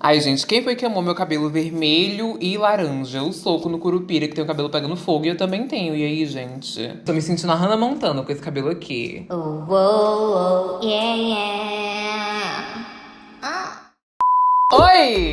Ai, gente, quem foi que amou meu cabelo vermelho e laranja? O soco no curupira, que tem o cabelo pegando fogo, e eu também tenho. E aí, gente? Tô me sentindo a Hannah Montana com esse cabelo aqui. Oh, oh, oh, yeah, yeah. Ah. Oi!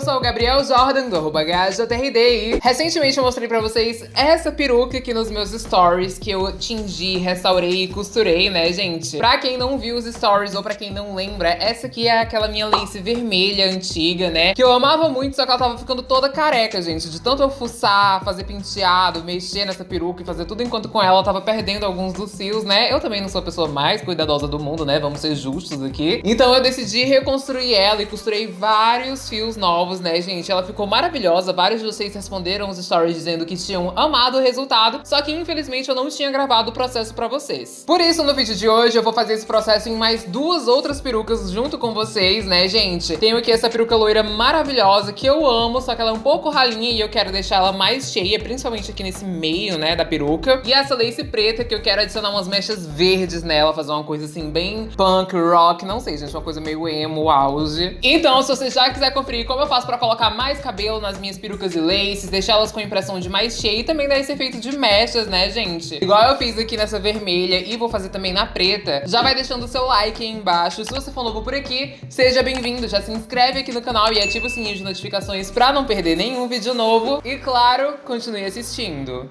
Eu sou o Gabriel Jordan, do arroba e recentemente eu mostrei pra vocês essa peruca aqui nos meus stories que eu tingi, restaurei e costurei, né, gente? Pra quem não viu os stories ou pra quem não lembra, essa aqui é aquela minha lace vermelha antiga, né? Que eu amava muito, só que ela tava ficando toda careca, gente. De tanto eu fuçar, fazer penteado, mexer nessa peruca e fazer tudo enquanto com ela, ela tava perdendo alguns dos fios, né? Eu também não sou a pessoa mais cuidadosa do mundo, né? Vamos ser justos aqui. Então eu decidi reconstruir ela e costurei vários fios novos né, gente? Ela ficou maravilhosa. Vários de vocês responderam os stories dizendo que tinham amado o resultado, só que infelizmente eu não tinha gravado o processo pra vocês. Por isso, no vídeo de hoje, eu vou fazer esse processo em mais duas outras perucas junto com vocês, né, gente? Tenho aqui essa peruca loira maravilhosa que eu amo, só que ela é um pouco ralinha e eu quero deixar ela mais cheia, principalmente aqui nesse meio, né, da peruca. E essa lace preta que eu quero adicionar umas mechas verdes nela, fazer uma coisa assim bem punk, rock, não sei, gente, uma coisa meio emo, auge. Então, se você já quiser conferir como eu faço pra colocar mais cabelo nas minhas perucas e laces, deixar elas com impressão de mais cheia e também dar esse efeito de mechas, né, gente? Igual eu fiz aqui nessa vermelha e vou fazer também na preta. Já vai deixando o seu like aí embaixo. Se você for novo por aqui, seja bem-vindo. Já se inscreve aqui no canal e ativa o sininho de notificações pra não perder nenhum vídeo novo. E claro, continue assistindo.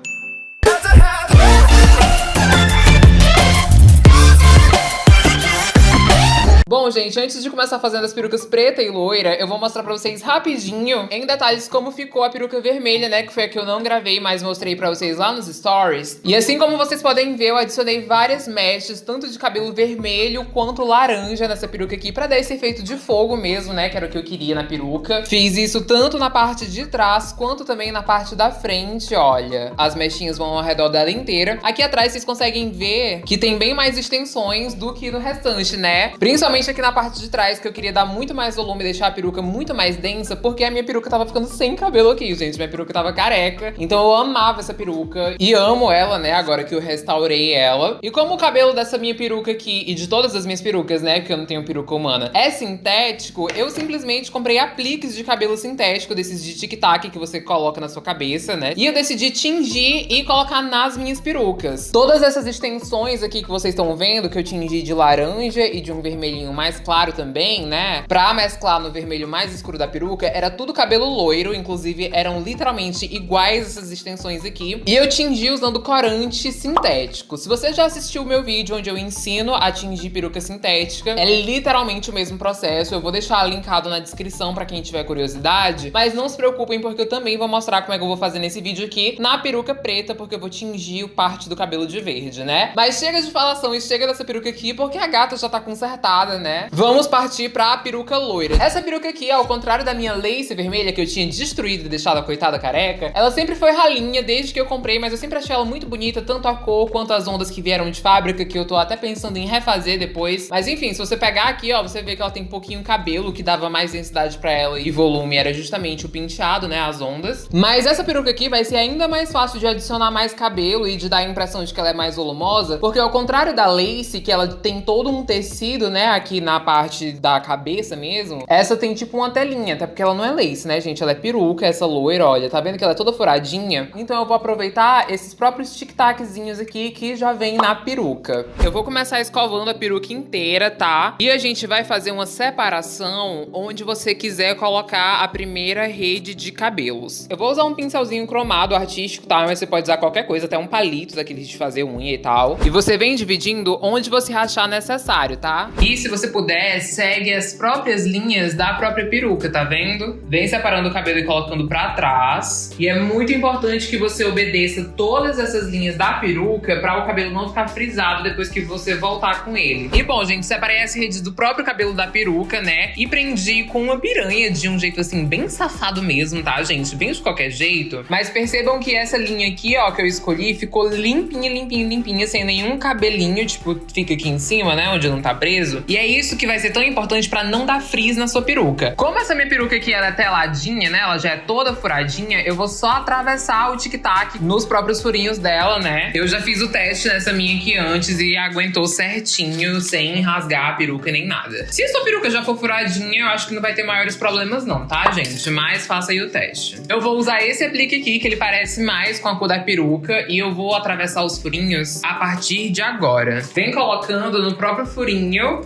Bom, gente, antes de começar fazendo as perucas preta e loira, eu vou mostrar pra vocês rapidinho, em detalhes, como ficou a peruca vermelha, né? Que foi a que eu não gravei, mas mostrei pra vocês lá nos stories. E assim como vocês podem ver, eu adicionei várias mechas, tanto de cabelo vermelho quanto laranja nessa peruca aqui, pra dar esse efeito de fogo mesmo, né? Que era o que eu queria na peruca. Fiz isso tanto na parte de trás, quanto também na parte da frente, olha. As mechinhas vão ao redor dela inteira. Aqui atrás vocês conseguem ver que tem bem mais extensões do que no restante, né? Principalmente Principalmente aqui na parte de trás, que eu queria dar muito mais volume deixar a peruca muito mais densa, porque a minha peruca tava ficando sem cabelo aqui, gente. Minha peruca tava careca. Então eu amava essa peruca e amo ela, né, agora que eu restaurei ela. E como o cabelo dessa minha peruca aqui, e de todas as minhas perucas, né, porque eu não tenho peruca humana, é sintético, eu simplesmente comprei apliques de cabelo sintético, desses de tic-tac que você coloca na sua cabeça, né? E eu decidi tingir e colocar nas minhas perucas. Todas essas extensões aqui que vocês estão vendo, que eu tingi de laranja e de um vermelhinho mais claro também, né? Pra mesclar no vermelho mais escuro da peruca, era tudo cabelo loiro, inclusive eram literalmente iguais essas extensões aqui. E eu tingi usando corante sintético. Se você já assistiu o meu vídeo onde eu ensino a tingir peruca sintética, é literalmente o mesmo processo. Eu vou deixar linkado na descrição pra quem tiver curiosidade, mas não se preocupem porque eu também vou mostrar como é que eu vou fazer nesse vídeo aqui na peruca preta, porque eu vou tingir parte do cabelo de verde, né? Mas chega de falação e chega dessa peruca aqui, porque a gata já tá consertada, né? Vamos partir pra peruca loira. Essa peruca aqui, ao contrário da minha lace vermelha que eu tinha destruído e deixado a coitada careca, ela sempre foi ralinha desde que eu comprei, mas eu sempre achei ela muito bonita, tanto a cor quanto as ondas que vieram de fábrica, que eu tô até pensando em refazer depois. Mas enfim, se você pegar aqui, ó, você vê que ela tem pouquinho cabelo, que dava mais densidade pra ela e volume era justamente o penteado, né, as ondas. Mas essa peruca aqui vai ser ainda mais fácil de adicionar mais cabelo e de dar a impressão de que ela é mais volumosa, porque ao contrário da lace, que ela tem todo um tecido, né, aqui aqui na parte da cabeça mesmo, essa tem tipo uma telinha, até porque ela não é lace, né, gente? Ela é peruca, essa loira, olha, tá vendo que ela é toda furadinha? Então eu vou aproveitar esses próprios tic-taczinhos aqui que já vem na peruca. Eu vou começar escovando a peruca inteira, tá? E a gente vai fazer uma separação onde você quiser colocar a primeira rede de cabelos. Eu vou usar um pincelzinho cromado artístico, tá? Mas você pode usar qualquer coisa, até um palito daqueles de fazer unha e tal. E você vem dividindo onde você achar necessário, tá? E se você puder, segue as próprias linhas da própria peruca, tá vendo? Vem separando o cabelo e colocando pra trás. E é muito importante que você obedeça todas essas linhas da peruca pra o cabelo não ficar frisado depois que você voltar com ele. E bom, gente, separei as redes do próprio cabelo da peruca, né? E prendi com uma piranha de um jeito assim, bem safado mesmo, tá, gente? Bem de qualquer jeito. Mas percebam que essa linha aqui, ó, que eu escolhi, ficou limpinha, limpinha, limpinha, sem nenhum cabelinho, tipo, fica aqui em cima, né? Onde não tá preso. E é isso que vai ser tão importante pra não dar frizz na sua peruca. Como essa minha peruca aqui ela é teladinha, né? Ela já é toda furadinha, eu vou só atravessar o tic-tac nos próprios furinhos dela, né? Eu já fiz o teste nessa minha aqui antes e aguentou certinho, sem rasgar a peruca nem nada. Se a sua peruca já for furadinha, eu acho que não vai ter maiores problemas não, tá, gente? Mas faça aí o teste. Eu vou usar esse aplique aqui, que ele parece mais com a cor da peruca, e eu vou atravessar os furinhos a partir de agora. Vem colocando no próprio furinho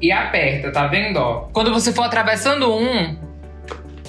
e aperta, tá vendo, ó? Quando você for atravessando um,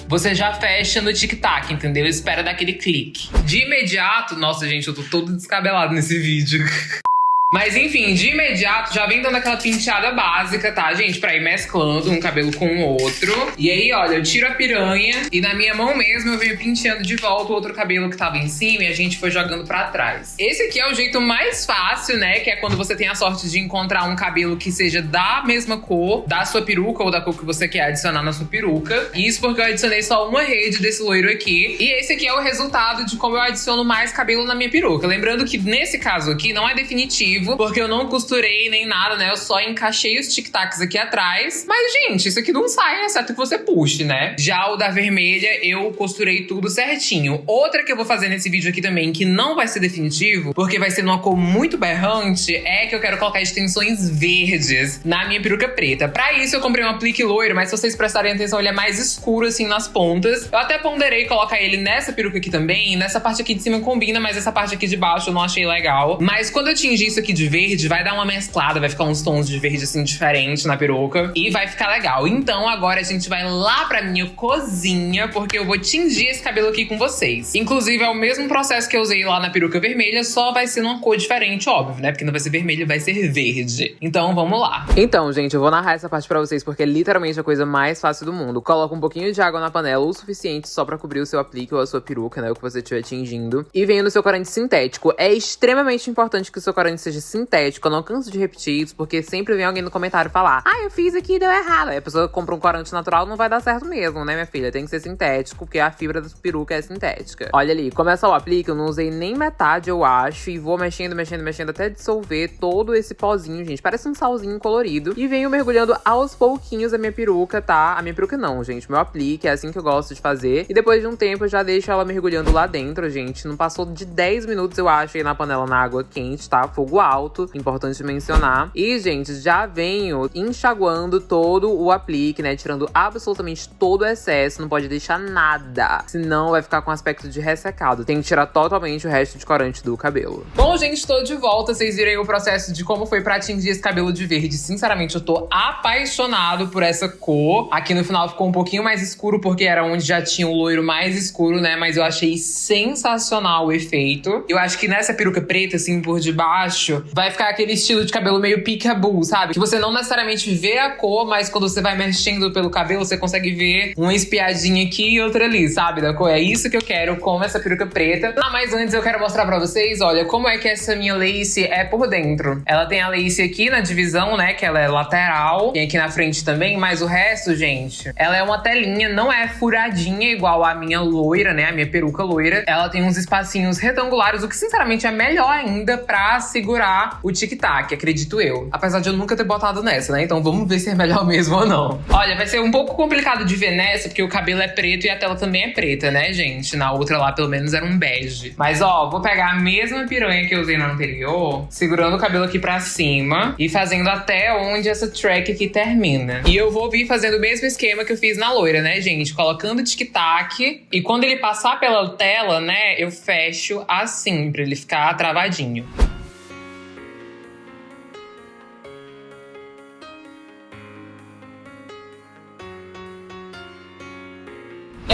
você já fecha no tic-tac, entendeu? Espera daquele clique. De imediato, nossa, gente, eu tô todo descabelado nesse vídeo. Mas enfim, de imediato já vem dando aquela penteada básica, tá, gente? Pra ir mesclando um cabelo com o outro. E aí, olha, eu tiro a piranha e na minha mão mesmo eu venho penteando de volta o outro cabelo que tava em cima e a gente foi jogando pra trás. Esse aqui é o jeito mais fácil, né? Que é quando você tem a sorte de encontrar um cabelo que seja da mesma cor da sua peruca ou da cor que você quer adicionar na sua peruca. Isso porque eu adicionei só uma rede desse loiro aqui. E esse aqui é o resultado de como eu adiciono mais cabelo na minha peruca. Lembrando que nesse caso aqui não é definitivo porque eu não costurei nem nada, né? Eu só encaixei os tic-tacs aqui atrás. Mas, gente, isso aqui não sai, exceto que você puxe, né? Já o da vermelha, eu costurei tudo certinho. Outra que eu vou fazer nesse vídeo aqui também, que não vai ser definitivo, porque vai ser numa cor muito berrante, é que eu quero colocar extensões verdes na minha peruca preta. Pra isso, eu comprei um aplique loiro, mas se vocês prestarem atenção, ele é mais escuro, assim, nas pontas. Eu até ponderei colocar ele nessa peruca aqui também. Nessa parte aqui de cima combina, mas essa parte aqui de baixo eu não achei legal. Mas quando eu tingir isso aqui de verde, vai dar uma mesclada, vai ficar uns tons de verde assim diferente na peruca e vai ficar legal. Então agora a gente vai lá pra minha cozinha, porque eu vou tingir esse cabelo aqui com vocês. Inclusive é o mesmo processo que eu usei lá na peruca vermelha, só vai ser numa cor diferente, óbvio, né? Porque não vai ser vermelho, vai ser verde. Então vamos lá. Então, gente, eu vou narrar essa parte pra vocês porque é literalmente a coisa mais fácil do mundo. Coloca um pouquinho de água na panela, o suficiente só pra cobrir o seu aplique ou a sua peruca, né? O que você estiver tingindo. E venha no seu corante sintético. É extremamente importante que o seu corante seja sintético. Eu não canso de repetir isso, porque sempre vem alguém no comentário falar: Ah, eu fiz aqui e deu errado. Aí a pessoa compra um corante natural, não vai dar certo mesmo, né, minha filha? Tem que ser sintético, porque a fibra da peruca é sintética. Olha ali, começa o aplique, eu não usei nem metade, eu acho, e vou mexendo, mexendo, mexendo até dissolver todo esse pozinho, gente. Parece um salzinho colorido. E venho mergulhando aos pouquinhos a minha peruca, tá? A minha peruca não, gente. Meu aplique, é assim que eu gosto de fazer. E depois de um tempo eu já deixo ela mergulhando lá dentro, gente. Não passou de 10 minutos, eu acho, aí na panela na água quente, tá? Fogo alto alto, importante mencionar. E, gente, já venho enxaguando todo o aplique, né? Tirando absolutamente todo o excesso, não pode deixar nada, senão vai ficar com aspecto de ressecado. Tem que tirar totalmente o resto de corante do cabelo. Bom, gente, tô de volta. Vocês viram o processo de como foi pra atingir esse cabelo de verde. Sinceramente, eu tô apaixonado por essa cor. Aqui no final ficou um pouquinho mais escuro, porque era onde já tinha o loiro mais escuro, né? Mas eu achei sensacional o efeito. Eu acho que nessa peruca preta, assim, por debaixo, vai ficar aquele estilo de cabelo meio peekaboo, sabe? Que você não necessariamente vê a cor, mas quando você vai mexendo pelo cabelo, você consegue ver uma espiadinha aqui e outra ali, sabe? Da cor. É isso que eu quero com essa peruca preta. Ah, mas antes eu quero mostrar pra vocês, olha, como é que essa minha lace é por dentro. Ela tem a lace aqui na divisão, né? Que ela é lateral. Tem aqui na frente também, mas o resto, gente, ela é uma telinha, não é furadinha igual a minha loira, né? A minha peruca loira. Ela tem uns espacinhos retangulares, o que sinceramente é melhor ainda pra segurar o tic-tac, acredito eu. Apesar de eu nunca ter botado nessa, né? Então vamos ver se é melhor mesmo ou não. Olha, vai ser um pouco complicado de ver nessa, porque o cabelo é preto e a tela também é preta, né, gente? Na outra lá, pelo menos, era um bege. Mas, ó, vou pegar a mesma piranha que eu usei na anterior, segurando o cabelo aqui pra cima e fazendo até onde essa track aqui termina. E eu vou vir fazendo o mesmo esquema que eu fiz na loira, né, gente? Colocando tic-tac e quando ele passar pela tela, né, eu fecho assim, pra ele ficar travadinho.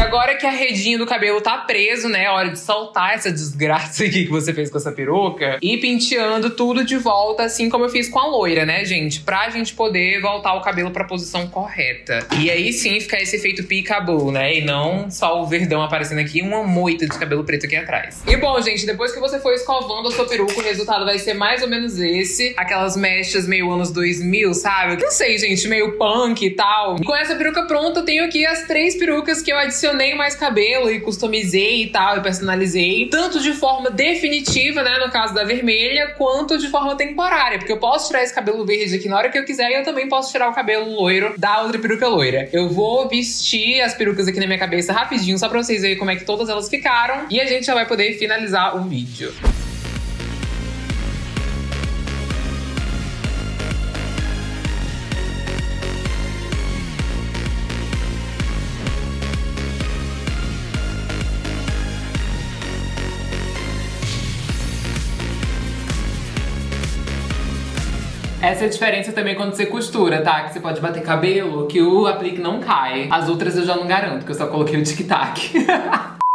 Agora que a redinha do cabelo tá preso, né? É hora de soltar essa desgraça aqui que você fez com essa peruca. E penteando tudo de volta, assim como eu fiz com a loira, né, gente? Pra gente poder voltar o cabelo pra posição correta. E aí sim ficar esse efeito peekaboo, né? E não só o verdão aparecendo aqui uma moita de cabelo preto aqui atrás. E bom, gente, depois que você for escovando a sua peruca, o resultado vai ser mais ou menos esse. Aquelas mechas meio anos 2000, sabe? Não sei, gente, meio punk e tal. E com essa peruca pronta, eu tenho aqui as três perucas que eu adicionei adicionei mais cabelo e customizei e tal, e personalizei, tanto de forma definitiva, né, no caso da vermelha, quanto de forma temporária, porque eu posso tirar esse cabelo verde aqui na hora que eu quiser e eu também posso tirar o cabelo loiro da outra peruca loira. Eu vou vestir as perucas aqui na minha cabeça rapidinho, só pra vocês verem como é que todas elas ficaram, e a gente já vai poder finalizar o vídeo. Essa é a diferença também quando você costura, tá? Que você pode bater cabelo, que o aplique não cai. As outras eu já não garanto, que eu só coloquei o tic-tac.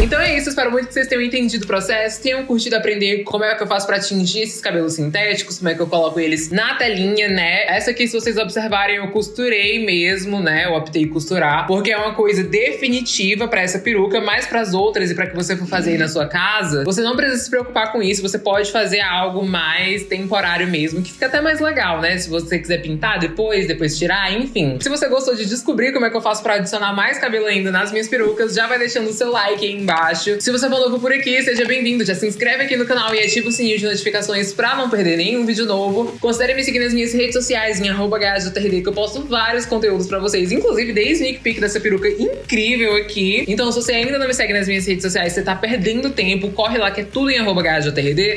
Então é isso, espero muito que vocês tenham entendido o processo, tenham curtido aprender como é que eu faço pra atingir esses cabelos sintéticos, como é que eu coloco eles na telinha, né? Essa aqui, se vocês observarem, eu costurei mesmo, né? Eu optei em costurar, porque é uma coisa definitiva pra essa peruca, mas pras outras e pra que você for fazer aí na sua casa, você não precisa se preocupar com isso, você pode fazer algo mais temporário mesmo, que fica até mais legal, né? Se você quiser pintar depois, depois tirar, enfim. Se você gostou de descobrir como é que eu faço pra adicionar mais cabelo ainda nas minhas perucas, já vai deixando o seu like aí embaixo. Se você novo por aqui, seja bem-vindo. Já se inscreve aqui no canal e ativa o sininho de notificações pra não perder nenhum vídeo novo. Considere me seguir nas minhas redes sociais, em arroba que eu posto vários conteúdos pra vocês, inclusive dei sneak peek dessa peruca incrível aqui. Então, se você ainda não me segue nas minhas redes sociais, você tá perdendo tempo, corre lá que é tudo em arroba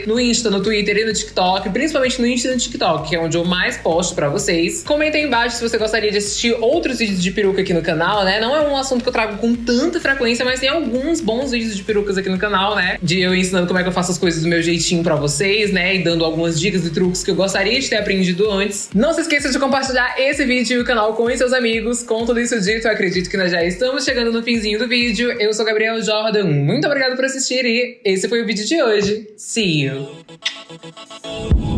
no Insta, no Twitter e no TikTok, principalmente no Insta e no TikTok, que é onde eu mais posto pra vocês. Comenta aí embaixo se você gostaria de assistir outros vídeos de peruca aqui no canal, né? Não é um assunto que eu trago com tanta frequência, mas tem alguns bons vídeos de perucas aqui no canal, né? De eu ensinando como é que eu faço as coisas do meu jeitinho pra vocês, né? E dando algumas dicas e truques que eu gostaria de ter aprendido antes. Não se esqueça de compartilhar esse vídeo e o canal com seus amigos. Com tudo isso dito, eu acredito que nós já estamos chegando no finzinho do vídeo. Eu sou Gabriel Jordan, muito obrigada por assistir e esse foi o vídeo de hoje. See you!